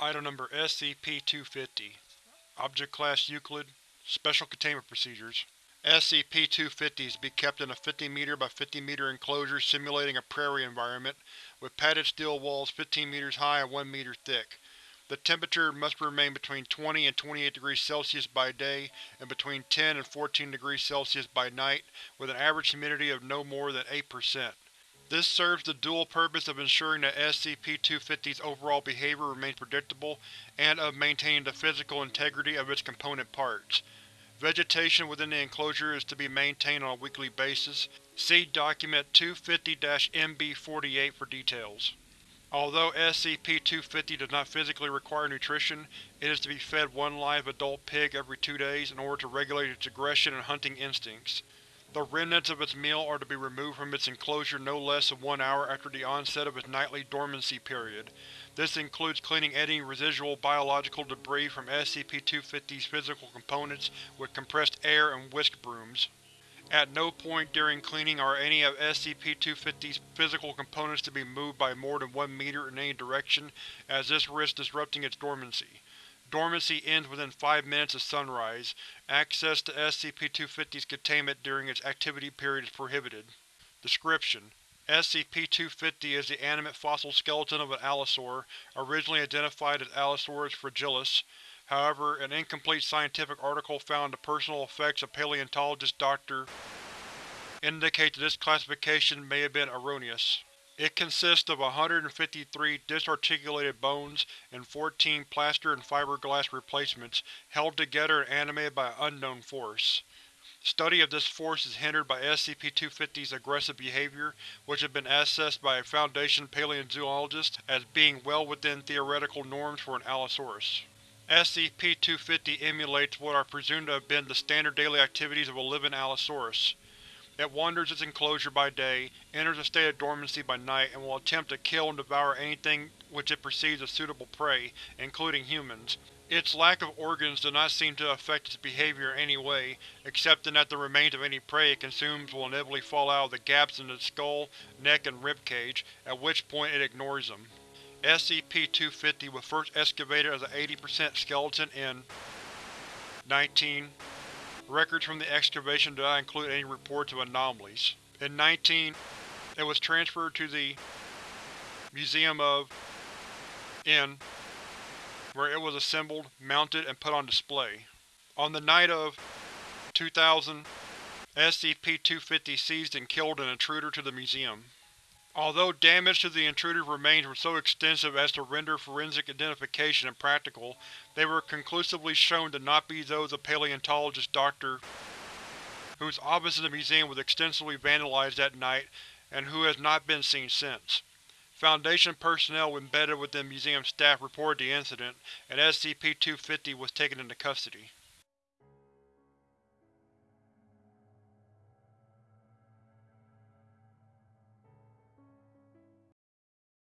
Item Number SCP-250 Object Class Euclid Special Containment Procedures SCP-250 is to be kept in a 50 m by 50 m enclosure simulating a prairie environment, with padded steel walls 15 meters high and 1 meter thick. The temperature must remain between 20 and 28 degrees Celsius by day and between 10 and 14 degrees Celsius by night, with an average humidity of no more than 8%. This serves the dual purpose of ensuring that SCP-250's overall behavior remains predictable and of maintaining the physical integrity of its component parts. Vegetation within the enclosure is to be maintained on a weekly basis. See Document 250-MB48 for details. Although SCP-250 does not physically require nutrition, it is to be fed one live adult pig every two days in order to regulate its aggression and hunting instincts. The remnants of its meal are to be removed from its enclosure no less than one hour after the onset of its nightly dormancy period. This includes cleaning any residual biological debris from SCP-250's physical components with compressed air and whisk brooms. At no point during cleaning are any of SCP-250's physical components to be moved by more than one meter in any direction, as this risks disrupting its dormancy. Dormancy ends within five minutes of sunrise. Access to SCP-250's containment during its activity period is prohibited. Description: SCP-250 is the animate fossil skeleton of an allosaur, originally identified as Allosaurus fragilis. However, an incomplete scientific article found in the personal effects of paleontologist Dr. indicates that this classification may have been erroneous. It consists of 153 disarticulated bones and 14 plaster and fiberglass replacements, held together and animated by an unknown force. Study of this force is hindered by SCP-250's aggressive behavior, which has been assessed by a Foundation paleozoologist as being well within theoretical norms for an Allosaurus. SCP-250 emulates what are presumed to have been the standard daily activities of a living Allosaurus. It wanders its enclosure by day, enters a state of dormancy by night, and will attempt to kill and devour anything which it perceives as suitable prey, including humans. Its lack of organs does not seem to affect its behavior in any way, except in that the remains of any prey it consumes will inevitably fall out of the gaps in its skull, neck, and ribcage, at which point it ignores them. SCP-250 was first excavated as an 80% skeleton in 19 Records from the excavation do not include any reports of anomalies. In 19, it was transferred to the Museum of N, where it was assembled, mounted, and put on display. On the night of 2000, SCP-250 seized and killed an intruder to the museum. Although damage to the intruder's remains were so extensive as to render forensic identification impractical, they were conclusively shown to not be those of paleontologist Dr. whose office in the museum was extensively vandalized that night and who has not been seen since. Foundation personnel embedded within museum staff reported the incident, and SCP-250 was taken into custody.